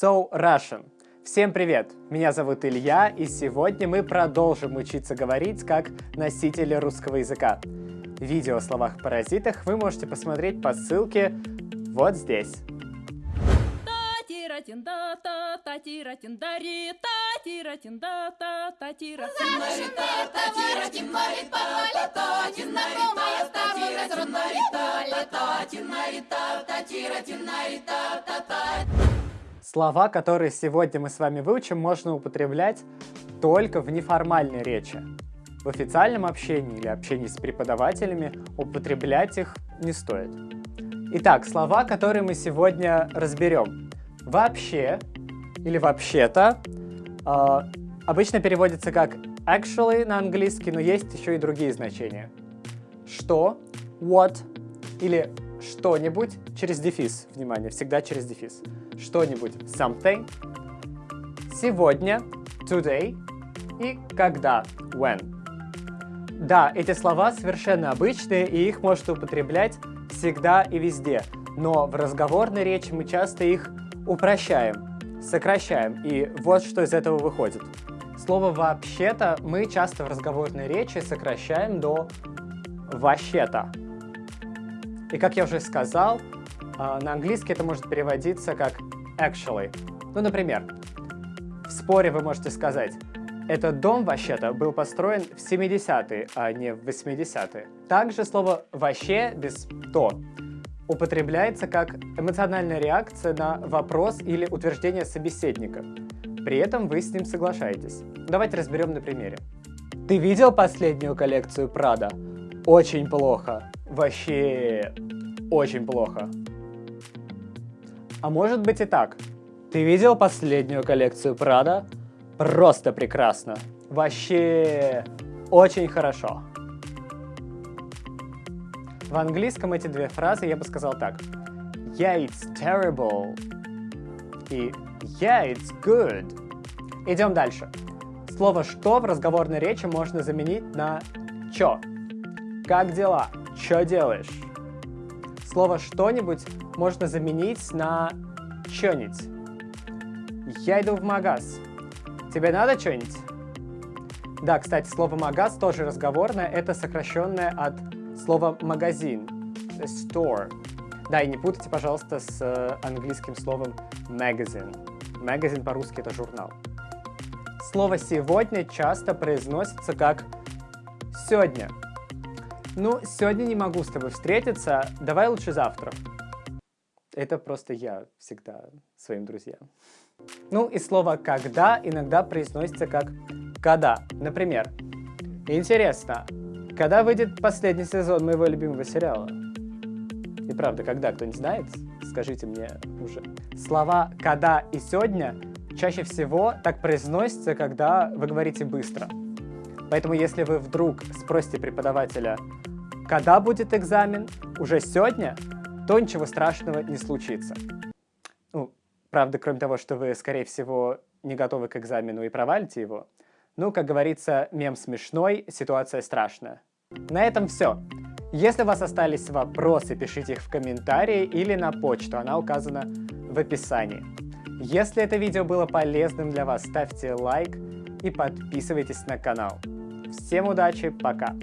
So Russian. Всем привет! Меня зовут Илья, и сегодня мы продолжим учиться говорить как носители русского языка. Видео о словах-паразитах вы можете посмотреть по ссылке вот здесь. Слова, которые сегодня мы с вами выучим, можно употреблять только в неформальной речи. В официальном общении или общении с преподавателями употреблять их не стоит. Итак, слова, которые мы сегодня разберем. Вообще или вообще-то э, обычно переводится как actually на английский, но есть еще и другие значения. Что, what или что-нибудь через дефис. Внимание, всегда через дефис. Что-нибудь something. Сегодня today и когда when. Да, эти слова совершенно обычные, и их можно употреблять всегда и везде. Но в разговорной речи мы часто их упрощаем, сокращаем, и вот что из этого выходит. Слово «вообще-то» мы часто в разговорной речи сокращаем до «вообще-то». И как я уже сказал, на английский это может переводиться как actually. Ну, например, в споре вы можете сказать этот дом вообще-то был построен в 70-е, а не в 80-е. Также слово «вообще» без «то» употребляется как эмоциональная реакция на вопрос или утверждение собеседника. При этом вы с ним соглашаетесь. Давайте разберем на примере. Ты видел последнюю коллекцию Прада? Очень плохо. Вообще очень плохо. А может быть и так. Ты видел последнюю коллекцию Прада? Просто прекрасно. Вообще очень хорошо. В английском эти две фразы я бы сказал так. Yeah, it's terrible. И yeah, it's good. Идем дальше. Слово «что» в разговорной речи можно заменить на «чё». Как дела? Чё делаешь? Слово «что-нибудь» можно заменить на «чё-нибудь». Я иду в магаз. Тебе надо что-нибудь? Да, кстати, слово «магаз» тоже разговорное. Это сокращенное от слова «магазин». Store. Да, и не путайте, пожалуйста, с э, английским словом magazine. Magazine по-русски это журнал. Слово «сегодня» часто произносится как «сегодня». Ну, сегодня не могу с тобой встретиться, давай лучше завтра. Это просто я всегда своим друзьям. Ну и слово «когда» иногда произносится как «когда». Например, интересно, когда выйдет последний сезон моего любимого сериала? И правда, когда, кто не знает, скажите мне уже. Слова «когда» и «сегодня» чаще всего так произносятся, когда вы говорите быстро. Поэтому если вы вдруг спросите преподавателя, когда будет экзамен, уже сегодня, то ничего страшного не случится. Ну, правда, кроме того, что вы, скорее всего, не готовы к экзамену и провалите его, ну, как говорится, мем смешной, ситуация страшная. На этом все. Если у вас остались вопросы, пишите их в комментарии или на почту, она указана в описании. Если это видео было полезным для вас, ставьте лайк и подписывайтесь на канал. Всем удачи, пока!